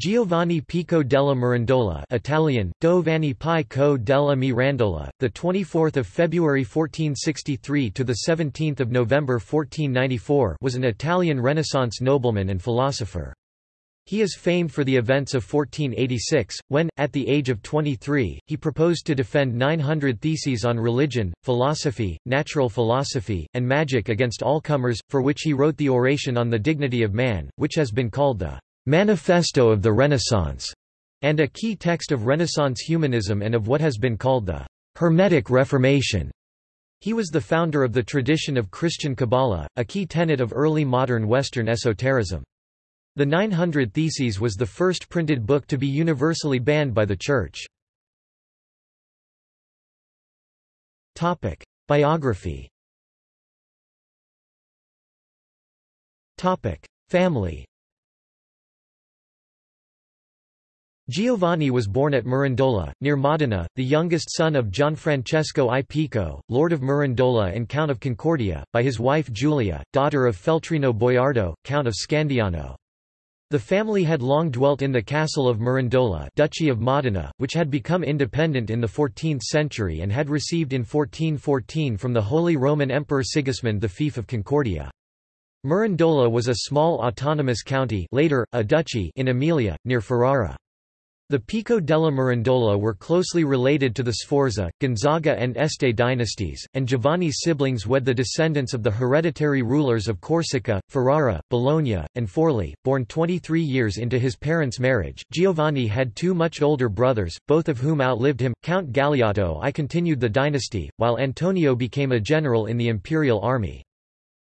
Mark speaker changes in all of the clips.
Speaker 1: Giovanni Pico della Mirandola Italian, Giovanni Pico della Mirandola, the 24th of February 1463 to the 17th of November 1494 was an Italian Renaissance nobleman and philosopher. He is famed for the events of 1486, when, at the age of 23, he proposed to defend 900 theses on religion, philosophy, natural philosophy, and magic against all comers, for which he wrote the Oration on the Dignity of Man, which has been called the Manifesto of the Renaissance, and a key text of Renaissance humanism and of what has been called the Hermetic Reformation. He was the founder of the tradition of Christian Kabbalah, a key tenet of early modern Western esotericism. The 900 Theses was the first printed book to be universally banned by the Church. Biography Family Giovanni was born at Mirandola, near Modena, the youngest son of Gianfrancesco I Pico, Lord of Mirandola and Count of Concordia, by his wife Giulia, daughter of Feltrino Boiardo, Count of Scandiano. The family had long dwelt in the castle of Mirandola Duchy of Modena, which had become independent in the 14th century and had received in 1414 from the Holy Roman Emperor Sigismund the fief of Concordia. Mirandola was a small autonomous county later, a duchy in Emilia, near Ferrara. The Pico della Mirandola were closely related to the Sforza, Gonzaga and Este dynasties, and Giovanni's siblings wed the descendants of the hereditary rulers of Corsica, Ferrara, Bologna, and Forli. Born 23 years into his parents' marriage, Giovanni had two much older brothers, both of whom outlived him. Count Galeotto I continued the dynasty, while Antonio became a general in the imperial army.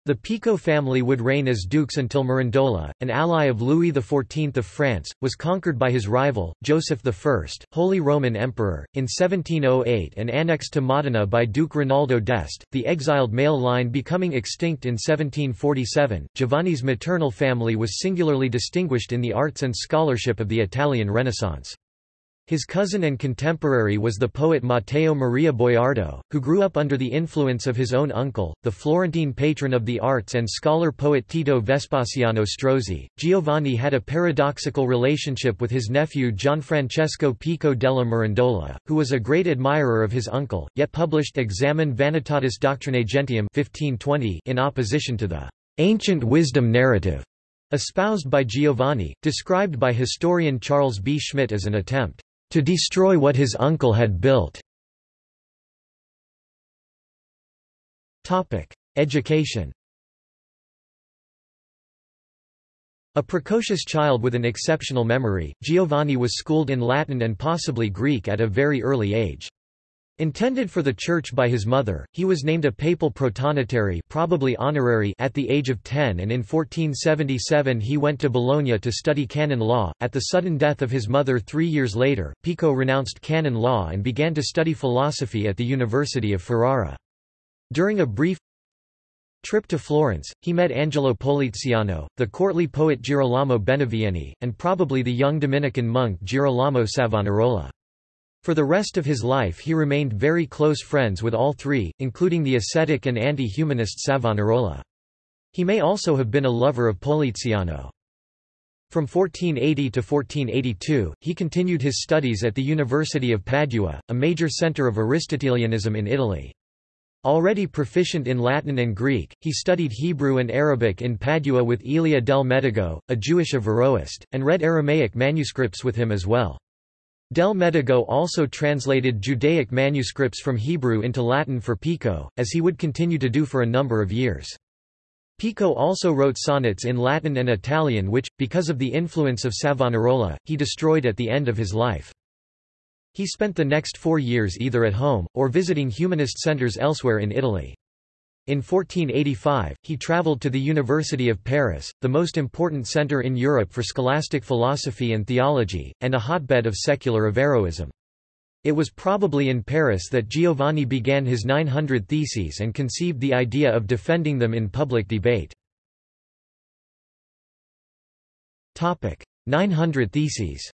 Speaker 1: The Pico family would reign as dukes until Mirandola, an ally of Louis XIV of France, was conquered by his rival, Joseph I, Holy Roman Emperor, in 1708 and annexed to Modena by Duke Rinaldo d'Este, the exiled male line becoming extinct in 1747. Giovanni's maternal family was singularly distinguished in the arts and scholarship of the Italian Renaissance. His cousin and contemporary was the poet Matteo Maria Boiardo, who grew up under the influence of his own uncle, the Florentine patron of the arts and scholar-poet Tito Vespasiano Strozzi. Giovanni had a paradoxical relationship with his nephew Gianfrancesco Pico della Mirandola, who was a great admirer of his uncle, yet published Examen Vanitatis Doctrinae Gentium 1520 in opposition to the ancient wisdom narrative espoused by Giovanni, described by historian Charles B. Schmitt as an attempt to destroy what his uncle had built. Education A precocious child with an exceptional memory, Giovanni was schooled in Latin and possibly Greek at a very early age. Intended for the church by his mother, he was named a papal protonotary probably honorary at the age of 10 and in 1477 he went to Bologna to study canon law. At the sudden death of his mother three years later, Pico renounced canon law and began to study philosophy at the University of Ferrara. During a brief trip to Florence, he met Angelo Poliziano, the courtly poet Girolamo Benivieni, and probably the young Dominican monk Girolamo Savonarola. For the rest of his life he remained very close friends with all three, including the ascetic and anti-humanist Savonarola. He may also have been a lover of Poliziano. From 1480 to 1482, he continued his studies at the University of Padua, a major centre of Aristotelianism in Italy. Already proficient in Latin and Greek, he studied Hebrew and Arabic in Padua with Elia del Medigo, a Jewish Averroist, and read Aramaic manuscripts with him as well. Del Medigo also translated Judaic manuscripts from Hebrew into Latin for Pico, as he would continue to do for a number of years. Pico also wrote sonnets in Latin and Italian which, because of the influence of Savonarola, he destroyed at the end of his life. He spent the next four years either at home, or visiting humanist centers elsewhere in Italy. In 1485, he travelled to the University of Paris, the most important centre in Europe for scholastic philosophy and theology, and a hotbed of secular Averroism. It was probably in Paris that Giovanni began his 900 Theses and conceived the idea of defending them in public debate. 900 Theses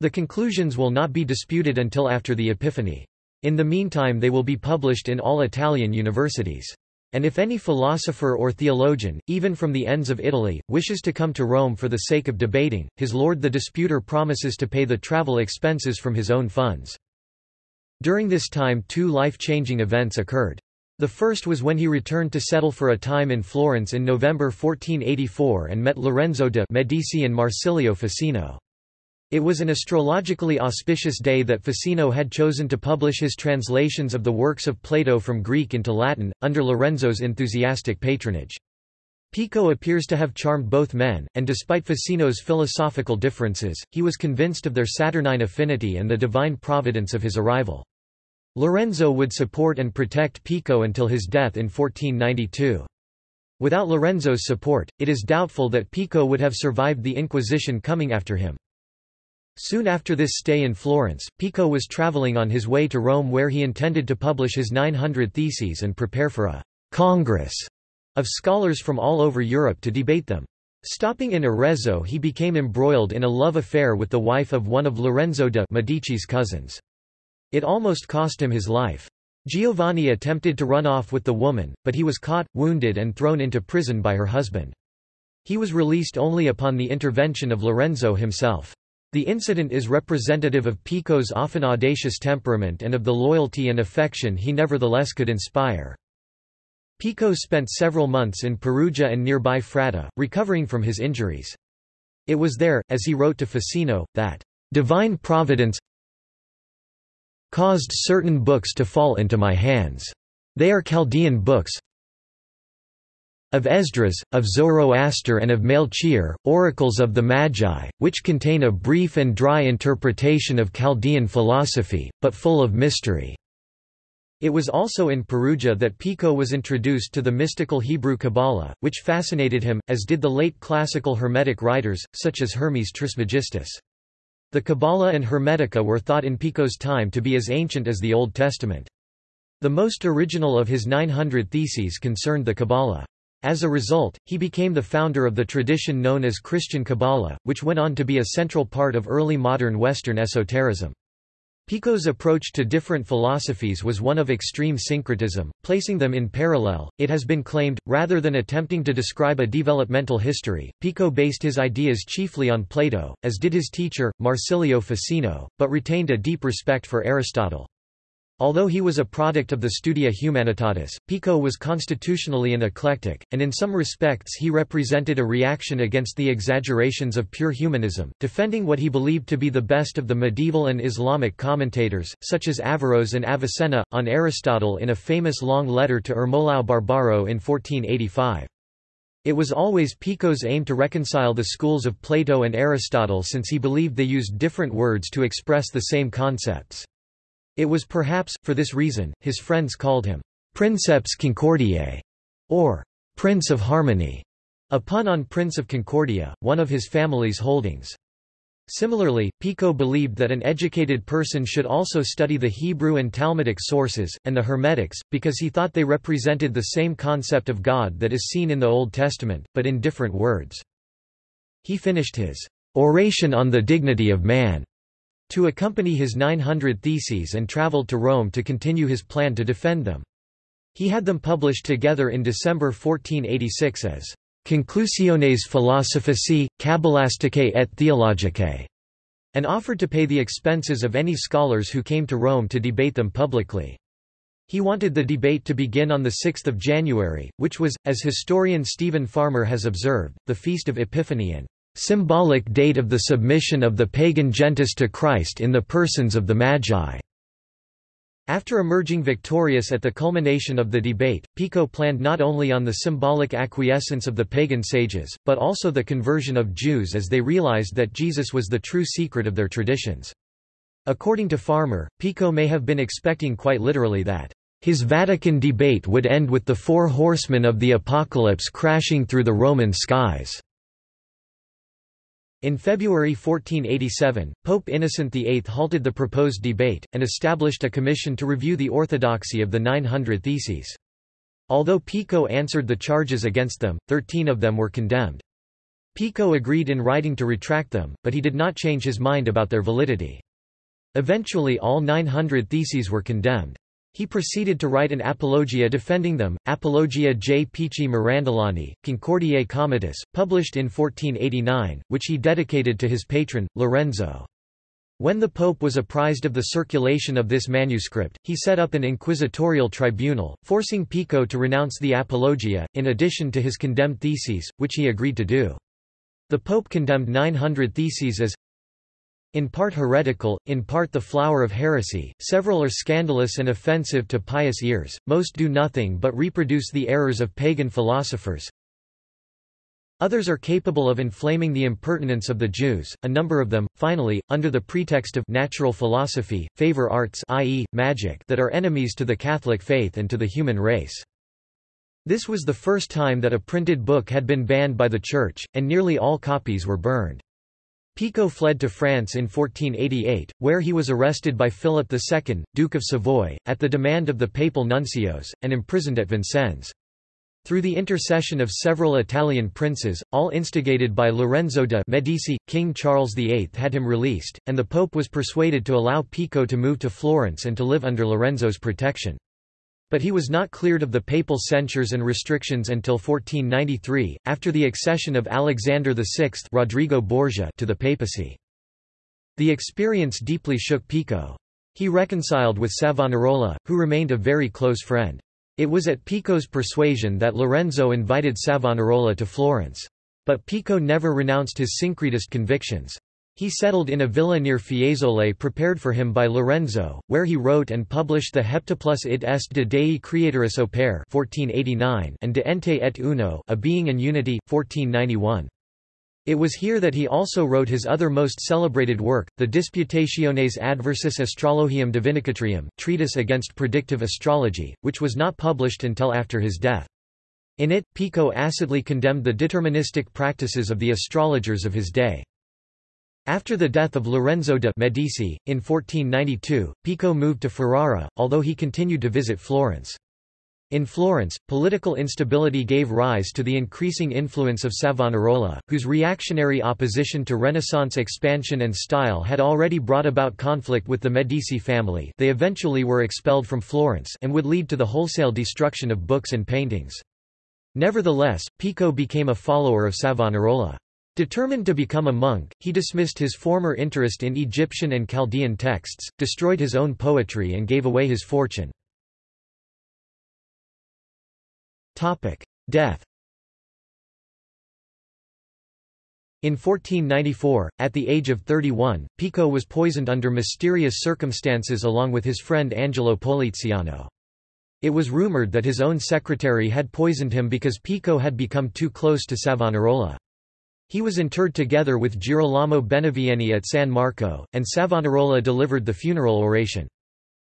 Speaker 1: The conclusions will not be disputed until after the Epiphany. In the meantime they will be published in all Italian universities. And if any philosopher or theologian, even from the ends of Italy, wishes to come to Rome for the sake of debating, his lord the disputer promises to pay the travel expenses from his own funds. During this time two life-changing events occurred. The first was when he returned to settle for a time in Florence in November 1484 and met Lorenzo de' Medici and Marsilio Ficino. It was an astrologically auspicious day that Ficino had chosen to publish his translations of the works of Plato from Greek into Latin, under Lorenzo's enthusiastic patronage. Pico appears to have charmed both men, and despite Ficino's philosophical differences, he was convinced of their Saturnine affinity and the divine providence of his arrival. Lorenzo would support and protect Pico until his death in 1492. Without Lorenzo's support, it is doubtful that Pico would have survived the Inquisition coming after him. Soon after this stay in Florence, Pico was traveling on his way to Rome where he intended to publish his 900 Theses and prepare for a «congress» of scholars from all over Europe to debate them. Stopping in Arezzo he became embroiled in a love affair with the wife of one of Lorenzo de' Medici's cousins. It almost cost him his life. Giovanni attempted to run off with the woman, but he was caught, wounded and thrown into prison by her husband. He was released only upon the intervention of Lorenzo himself. The incident is representative of Pico's often audacious temperament and of the loyalty and affection he nevertheless could inspire. Pico spent several months in Perugia and nearby Fratta, recovering from his injuries. It was there, as he wrote to Ficino, that divine providence caused certain books to fall into my hands. They are Chaldean books, of Esdras, of Zoroaster and of Melchior, oracles of the Magi, which contain a brief and dry interpretation of Chaldean philosophy, but full of mystery. It was also in Perugia that Pico was introduced to the mystical Hebrew Kabbalah, which fascinated him, as did the late classical Hermetic writers, such as Hermes Trismegistus. The Kabbalah and Hermetica were thought in Pico's time to be as ancient as the Old Testament. The most original of his 900 theses concerned the Kabbalah. As a result, he became the founder of the tradition known as Christian Kabbalah, which went on to be a central part of early modern Western esotericism. Pico's approach to different philosophies was one of extreme syncretism, placing them in parallel. It has been claimed, rather than attempting to describe a developmental history, Pico based his ideas chiefly on Plato, as did his teacher, Marsilio Ficino, but retained a deep respect for Aristotle. Although he was a product of the Studia Humanitatis, Pico was constitutionally an eclectic, and in some respects he represented a reaction against the exaggerations of pure humanism, defending what he believed to be the best of the medieval and Islamic commentators, such as Averroes and Avicenna, on Aristotle in a famous long letter to Ermolao Barbaro in 1485. It was always Pico's aim to reconcile the schools of Plato and Aristotle since he believed they used different words to express the same concepts. It was perhaps, for this reason, his friends called him Princeps Concordiae, or Prince of Harmony, a pun on Prince of Concordia, one of his family's holdings. Similarly, Pico believed that an educated person should also study the Hebrew and Talmudic sources, and the Hermetics, because he thought they represented the same concept of God that is seen in the Old Testament, but in different words. He finished his oration on the dignity of man to accompany his 900 theses and traveled to Rome to continue his plan to defend them. He had them published together in December 1486 as Conclusiones Philosophicae, cabalisticae et Theologicae, and offered to pay the expenses of any scholars who came to Rome to debate them publicly. He wanted the debate to begin on 6 January, which was, as historian Stephen Farmer has observed, the Feast of Epiphany and symbolic date of the submission of the pagan gentes to Christ in the persons of the Magi. After emerging victorious at the culmination of the debate, Pico planned not only on the symbolic acquiescence of the pagan sages, but also the conversion of Jews as they realized that Jesus was the true secret of their traditions. According to Farmer, Pico may have been expecting quite literally that his Vatican debate would end with the four horsemen of the apocalypse crashing through the Roman skies. In February 1487, Pope Innocent VIII halted the proposed debate, and established a commission to review the orthodoxy of the 900 Theses. Although Pico answered the charges against them, thirteen of them were condemned. Pico agreed in writing to retract them, but he did not change his mind about their validity. Eventually all 900 Theses were condemned. He proceeded to write an apologia defending them, Apologia J. Pici Mirandolani, Concordiae Comitis, published in 1489, which he dedicated to his patron, Lorenzo. When the Pope was apprised of the circulation of this manuscript, he set up an inquisitorial tribunal, forcing Pico to renounce the Apologia, in addition to his condemned theses, which he agreed to do. The Pope condemned 900 theses as in part heretical, in part the flower of heresy, several are scandalous and offensive to pious ears, most do nothing but reproduce the errors of pagan philosophers, Others are capable of inflaming the impertinence of the Jews, a number of them, finally, under the pretext of natural philosophy, favor arts i.e., magic that are enemies to the Catholic faith and to the human race. This was the first time that a printed book had been banned by the Church, and nearly all copies were burned. Pico fled to France in 1488, where he was arrested by Philip II, Duke of Savoy, at the demand of the papal nuncios, and imprisoned at Vincennes. Through the intercession of several Italian princes, all instigated by Lorenzo de' Medici, King Charles VIII had him released, and the Pope was persuaded to allow Pico to move to Florence and to live under Lorenzo's protection. But he was not cleared of the papal censures and restrictions until 1493, after the accession of Alexander VI Rodrigo Borgia to the papacy. The experience deeply shook Pico. He reconciled with Savonarola, who remained a very close friend. It was at Pico's persuasion that Lorenzo invited Savonarola to Florence. But Pico never renounced his syncretist convictions. He settled in a villa near Fiesole prepared for him by Lorenzo, where he wrote and published the Heptaplus id est de Dei Creatoris opere 1489 and De Ente et Uno A Being and Unity, 1491. It was here that he also wrote his other most celebrated work, the Disputationes adversus astrologiam divinatricem, treatise against predictive astrology, which was not published until after his death. In it, Pico acidly condemned the deterministic practices of the astrologers of his day. After the death of Lorenzo de' Medici, in 1492, Pico moved to Ferrara, although he continued to visit Florence. In Florence, political instability gave rise to the increasing influence of Savonarola, whose reactionary opposition to Renaissance expansion and style had already brought about conflict with the Medici family they eventually were expelled from Florence and would lead to the wholesale destruction of books and paintings. Nevertheless, Pico became a follower of Savonarola. Determined to become a monk, he dismissed his former interest in Egyptian and Chaldean texts, destroyed his own poetry and gave away his fortune. Death In 1494, at the age of 31, Pico was poisoned under mysterious circumstances along with his friend Angelo Poliziano. It was rumored that his own secretary had poisoned him because Pico had become too close to Savonarola. He was interred together with Girolamo Benivieni at San Marco, and Savonarola delivered the funeral oration.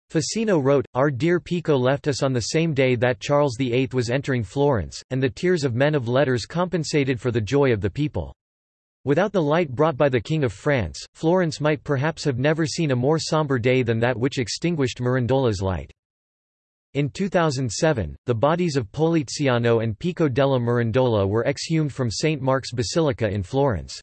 Speaker 1: Ficino wrote, Our dear Pico left us on the same day that Charles VIII was entering Florence, and the tears of men of letters compensated for the joy of the people. Without the light brought by the King of France, Florence might perhaps have never seen a more sombre day than that which extinguished Mirandola's light. In 2007, the bodies of Poliziano and Pico della Mirandola were exhumed from St. Mark's Basilica in Florence.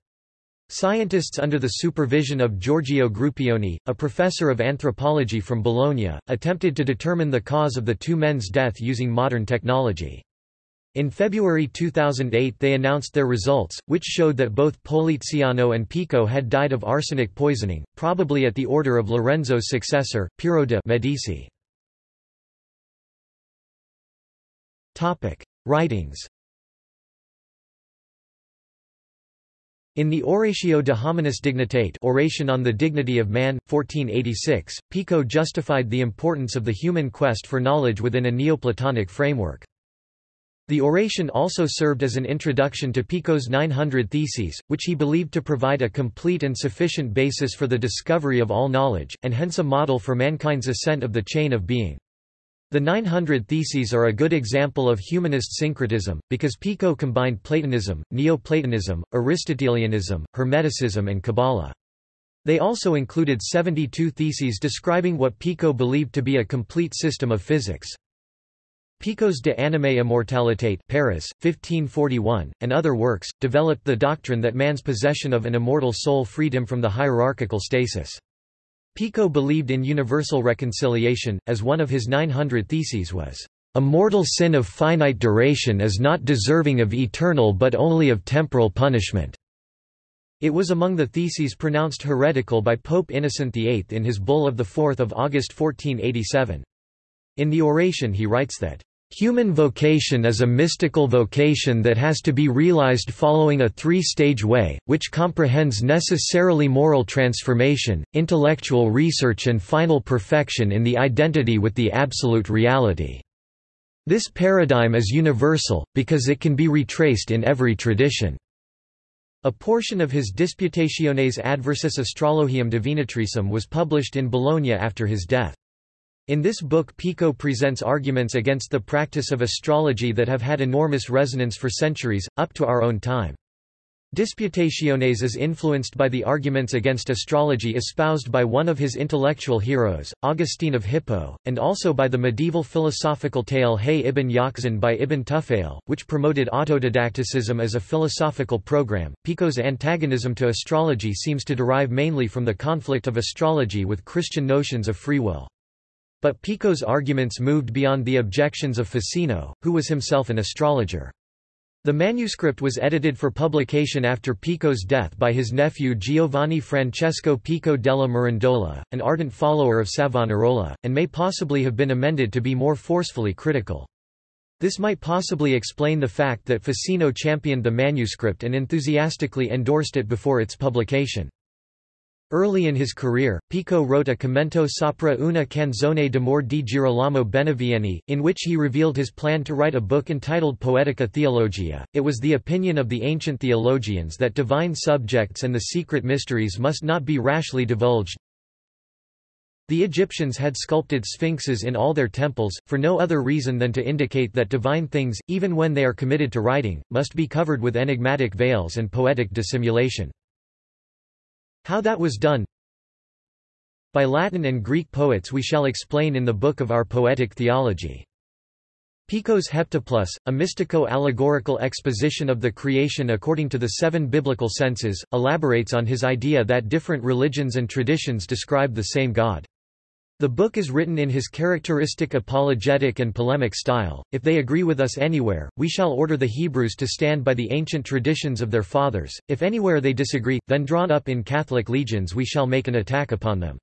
Speaker 1: Scientists under the supervision of Giorgio Gruppioni, a professor of anthropology from Bologna, attempted to determine the cause of the two men's death using modern technology. In February 2008 they announced their results, which showed that both Poliziano and Pico had died of arsenic poisoning, probably at the order of Lorenzo's successor, Piero de' Medici. Writings In the Oratio de Hominis Dignitate Oration on the Dignity of Man, 1486, Pico justified the importance of the human quest for knowledge within a Neoplatonic framework. The oration also served as an introduction to Pico's 900 Theses, which he believed to provide a complete and sufficient basis for the discovery of all knowledge, and hence a model for mankind's ascent of the chain of being. The 900 Theses are a good example of humanist syncretism, because Pico combined Platonism, Neoplatonism, Aristotelianism, Hermeticism and Kabbalah. They also included 72 theses describing what Pico believed to be a complete system of physics. Pico's De Anima Immortalitate Paris, 1541, and other works, developed the doctrine that man's possession of an immortal soul freed him from the hierarchical stasis. Pico believed in universal reconciliation, as one of his 900 theses was, "...a mortal sin of finite duration is not deserving of eternal but only of temporal punishment." It was among the theses pronounced heretical by Pope Innocent VIII in his bull of 4 August 1487. In the oration he writes that, Human vocation is a mystical vocation that has to be realized following a three-stage way, which comprehends necessarily moral transformation, intellectual research and final perfection in the identity with the absolute reality. This paradigm is universal, because it can be retraced in every tradition. A portion of his Disputationes adversus astrologiam divinatricem was published in Bologna after his death. In this book Pico presents arguments against the practice of astrology that have had enormous resonance for centuries, up to our own time. Disputationes is influenced by the arguments against astrology espoused by one of his intellectual heroes, Augustine of Hippo, and also by the medieval philosophical tale Hay ibn Yaqzan by Ibn Tufail, which promoted autodidacticism as a philosophical program. Pico's antagonism to astrology seems to derive mainly from the conflict of astrology with Christian notions of free will. But Pico's arguments moved beyond the objections of Ficino, who was himself an astrologer. The manuscript was edited for publication after Pico's death by his nephew Giovanni Francesco Pico della Mirandola, an ardent follower of Savonarola, and may possibly have been amended to be more forcefully critical. This might possibly explain the fact that Ficino championed the manuscript and enthusiastically endorsed it before its publication. Early in his career, Pico wrote a commento sopra una canzone d'amore di Girolamo Benivieni, in which he revealed his plan to write a book entitled Poetica Theologia. It was the opinion of the ancient theologians that divine subjects and the secret mysteries must not be rashly divulged. The Egyptians had sculpted sphinxes in all their temples, for no other reason than to indicate that divine things, even when they are committed to writing, must be covered with enigmatic veils and poetic dissimulation. How that was done By Latin and Greek poets we shall explain in the book of our poetic theology. Pico's Heptaplus, a mystico-allegorical exposition of the creation according to the seven biblical senses, elaborates on his idea that different religions and traditions describe the same God. The book is written in his characteristic apologetic and polemic style. If they agree with us anywhere, we shall order the Hebrews to stand by the ancient traditions of their fathers. If anywhere they disagree, then drawn up in Catholic legions we shall make an attack upon them.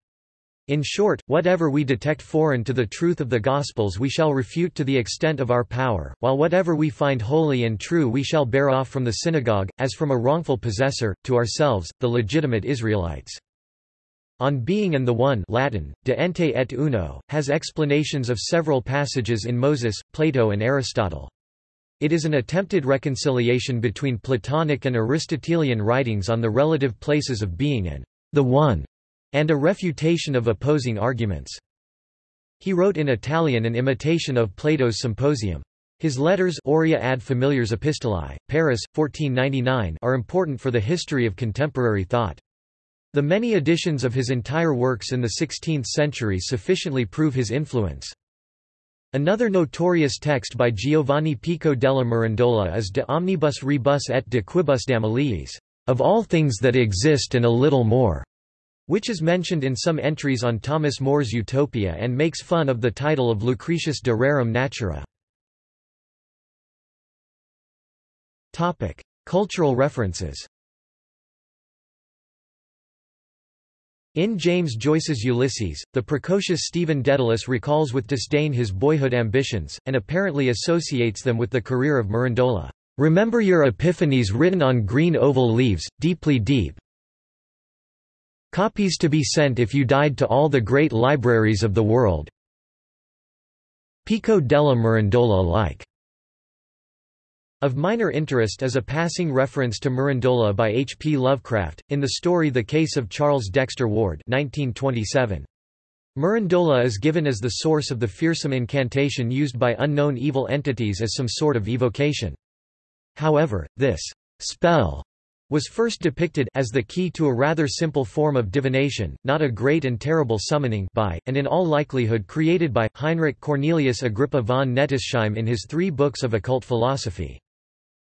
Speaker 1: In short, whatever we detect foreign to the truth of the Gospels we shall refute to the extent of our power, while whatever we find holy and true we shall bear off from the synagogue, as from a wrongful possessor, to ourselves, the legitimate Israelites. On Being and the One Latin, de ente et uno, has explanations of several passages in Moses, Plato and Aristotle. It is an attempted reconciliation between Platonic and Aristotelian writings on the relative places of being and the One, and a refutation of opposing arguments. He wrote in Italian an imitation of Plato's Symposium. His letters Aurea ad Familiares Epistolae, Paris, 1499 are important for the history of contemporary thought. The many editions of his entire works in the 16th century sufficiently prove his influence. Another notorious text by Giovanni Pico della Mirandola is De omnibus rebus et de quibusdam aliis, of all things that exist and a little more, which is mentioned in some entries on Thomas More's Utopia and makes fun of the title of Lucretius de Rerum Natura. Cultural references In James Joyce's Ulysses, the precocious Stephen Dedalus recalls with disdain his boyhood ambitions, and apparently associates them with the career of Mirandola. Remember your epiphanies written on green oval leaves, deeply deep. Copies to be sent if you died to all the great libraries of the world. Pico della Mirandola like. Of minor interest is a passing reference to Mirandola by H. P. Lovecraft, in the story The Case of Charles Dexter Ward 1927. Mirandola is given as the source of the fearsome incantation used by unknown evil entities as some sort of evocation. However, this spell was first depicted as the key to a rather simple form of divination, not a great and terrible summoning by, and in all likelihood created by, Heinrich Cornelius Agrippa von Nettesheim in his three books of occult philosophy.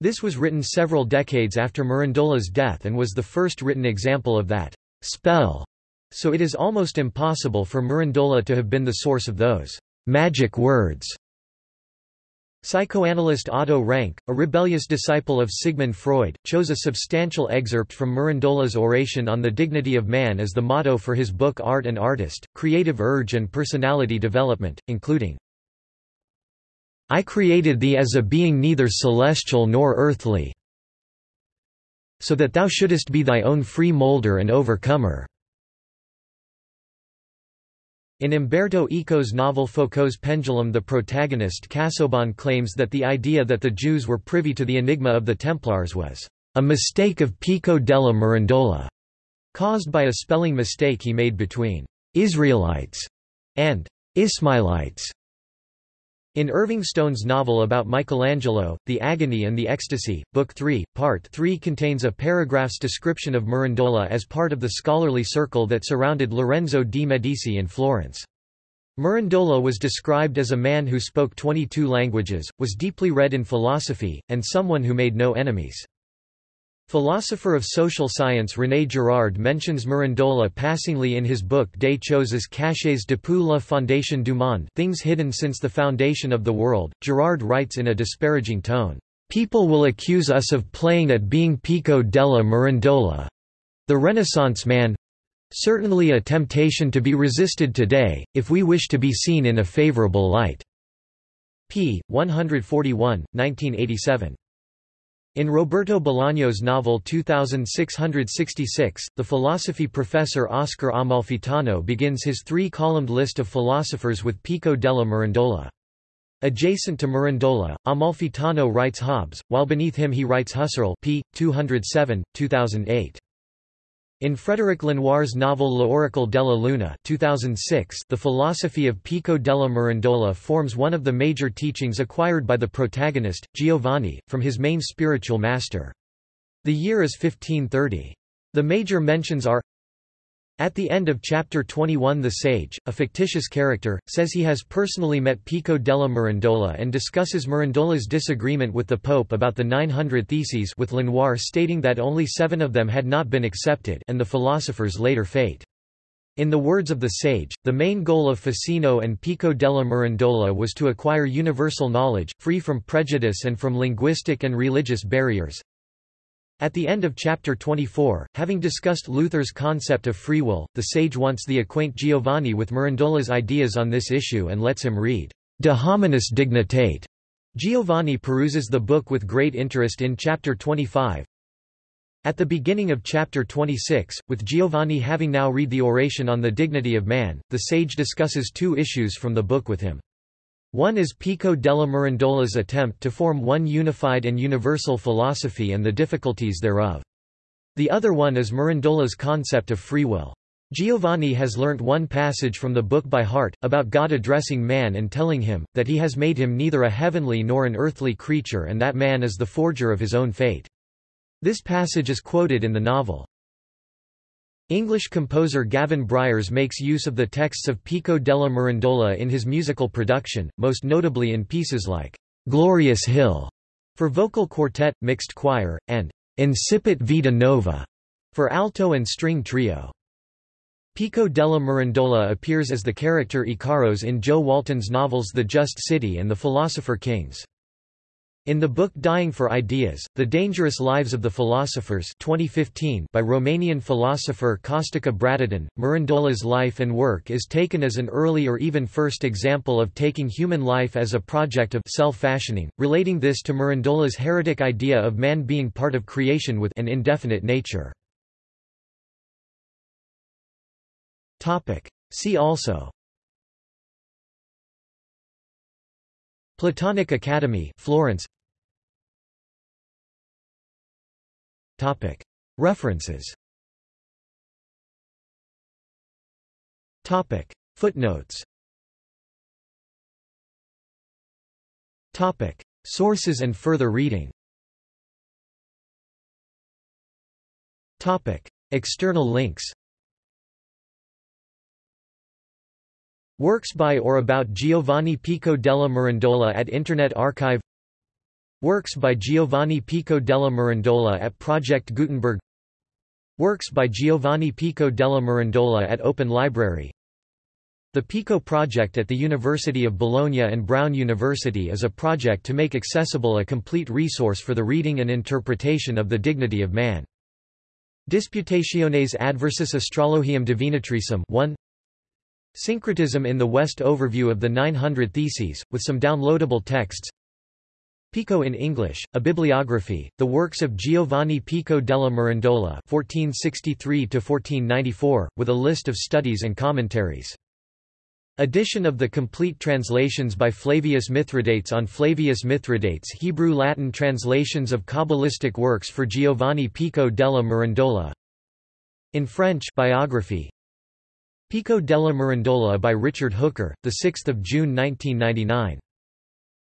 Speaker 1: This was written several decades after Mirandola's death and was the first written example of that spell so it is almost impossible for Mirandola to have been the source of those magic words. Psychoanalyst Otto Rank, a rebellious disciple of Sigmund Freud, chose a substantial excerpt from Mirandola's oration on the dignity of man as the motto for his book Art and Artist, Creative Urge and Personality Development, including I created thee as a being neither celestial nor earthly, so that thou shouldest be thy own free moulder and overcomer. In Umberto Eco's novel Foucault's Pendulum the protagonist Casaubon claims that the idea that the Jews were privy to the enigma of the Templars was a mistake of Pico della Mirandola, caused by a spelling mistake he made between Israelites and Ismailites. In Irving Stone's novel about Michelangelo, The Agony and the Ecstasy, Book 3, Part 3 contains a paragraph's description of Mirandola as part of the scholarly circle that surrounded Lorenzo di Medici in Florence. Mirandola was described as a man who spoke 22 languages, was deeply read in philosophy, and someone who made no enemies. Philosopher of social science René Girard mentions Mirandola passingly in his book Des choses cachées depuis la fondation du monde Things Hidden Since the Foundation of the World. Girard writes in a disparaging tone, "...people will accuse us of playing at being Pico della Mirandola. The Renaissance man certainly a temptation to be resisted today, if we wish to be seen in a favorable light." p. 141, 1987. In Roberto Bolaño's novel 2666, the philosophy professor Oscar Amalfitano begins his three-columned list of philosophers with Pico della Mirandola. Adjacent to Mirandola, Amalfitano writes Hobbes, while beneath him he writes Husserl p. 207, 2008. In Frédéric Lenoir's novel L'Oracle della Luna 2006, the philosophy of Pico della Mirandola forms one of the major teachings acquired by the protagonist, Giovanni, from his main spiritual master. The year is 1530. The major mentions are at the end of chapter 21 the sage, a fictitious character, says he has personally met Pico della Mirandola and discusses Mirandola's disagreement with the Pope about the 900 Theses with Lenoir stating that only seven of them had not been accepted and the philosopher's later fate. In the words of the sage, the main goal of Ficino and Pico della Mirandola was to acquire universal knowledge, free from prejudice and from linguistic and religious barriers, at the end of chapter 24, having discussed Luther's concept of free will, the sage wants the acquaint Giovanni with Mirandola's ideas on this issue and lets him read De hominis dignitate. Giovanni peruses the book with great interest in chapter 25. At the beginning of chapter 26, with Giovanni having now read the oration on the dignity of man, the sage discusses two issues from the book with him. One is Pico della Mirandola's attempt to form one unified and universal philosophy and the difficulties thereof. The other one is Mirandola's concept of free will. Giovanni has learnt one passage from the book by heart, about God addressing man and telling him, that he has made him neither a heavenly nor an earthly creature and that man is the forger of his own fate. This passage is quoted in the novel. English composer Gavin Bryars makes use of the texts of Pico della Mirandola in his musical production, most notably in pieces like "'Glorious Hill' for vocal quartet, mixed choir, and "'Incipit Vita Nova' for alto and string trio. Pico della Mirandola appears as the character Ikaros in Jo Walton's novels The Just City and The Philosopher Kings. In the book Dying for Ideas, The Dangerous Lives of the Philosophers 2015 by Romanian philosopher Costica Bradatan, Mirandola's life and work is taken as an early or even first example of taking human life as a project of self-fashioning, relating this to Mirandola's heretic idea of man being part of creation with an indefinite nature. See also Platonic Academy Florence References. Footnotes. Sources and further reading. External links. Works by or about Giovanni Pico della Mirandola at Internet Archive Works by Giovanni Pico della Mirandola at Project Gutenberg. Works by Giovanni Pico della Mirandola at Open Library. The Pico Project at the University of Bologna and Brown University is a project to make accessible a complete resource for the reading and interpretation of the dignity of man. Disputationes adversus astrologiam divinatricem 1 Syncretism in the West Overview of the 900 Theses, with some downloadable texts Pico in English, a bibliography, the works of Giovanni Pico della Mirandola (1463–1494), with a list of studies and commentaries. Edition of the complete translations by Flavius Mithridates on Flavius Mithridates Hebrew-Latin translations of Kabbalistic works for Giovanni Pico della Mirandola In French biography Pico della Mirandola by Richard Hooker, 6 June 1999.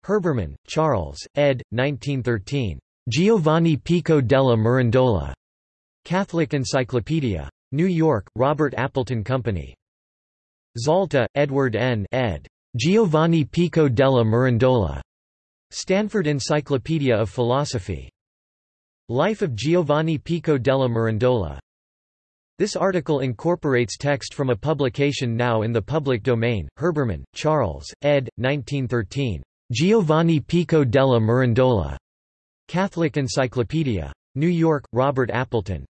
Speaker 1: Herbermann, Charles, ed. 1913. Giovanni Pico della Mirandola. Catholic Encyclopedia. New York, Robert Appleton Company. Zalta, Edward N. ed. Giovanni Pico della Mirandola. Stanford Encyclopedia of Philosophy. Life of Giovanni Pico della Mirandola. This article incorporates text from a publication now in the public domain, Herbermann, Charles, ed. 1913. Giovanni Pico della Mirandola. Catholic Encyclopedia. New York, Robert Appleton.